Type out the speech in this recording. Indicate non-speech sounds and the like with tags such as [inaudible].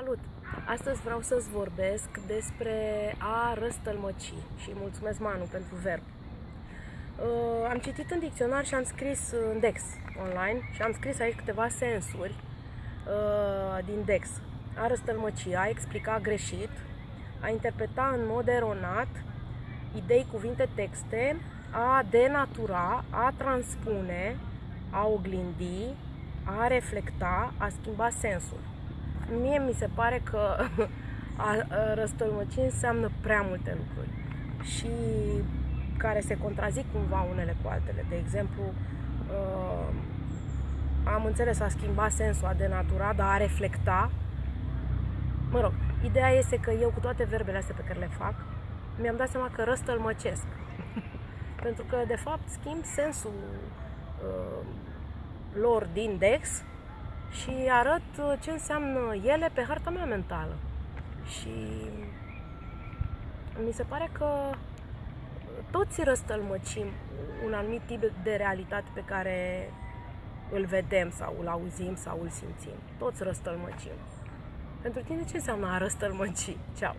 Salut! Astăzi vreau să-ți vorbesc despre a răstălmăci și mulțumesc Manu pentru verb. Uh, am citit în dicționar și am scris în Dex online și am scris aici câteva sensuri uh, din Dex. A răstălmăci, a explica greșit, a interpreta în mod eronat idei, cuvinte, texte, a denatura, a transpune, a oglindi, a reflecta, a schimba sensul mie mi se pare că [laughs] a, a răstălmăci înseamnă prea multe lucruri și care se contrazic cumva unele cu altele. De exemplu, uh, am înțeles a schimba sensul, a denatura, dar a reflecta. Mă rog, ideea este că eu cu toate verbele astea pe care le fac, mi-am dat seama că răstălmăcesc. [laughs] Pentru că, de fapt, schimb sensul uh, lor din Dex și arăt uh, ce înseamnă ele pe harta mea mentală. Și mi se pare că toți răstălmăcim un anumit tip de realitate pe care îl vedem sau îl auzim sau îl simțim. Toți răstălmăcim. Pentru tine ce înseamnă a răstălmăci? Ceau!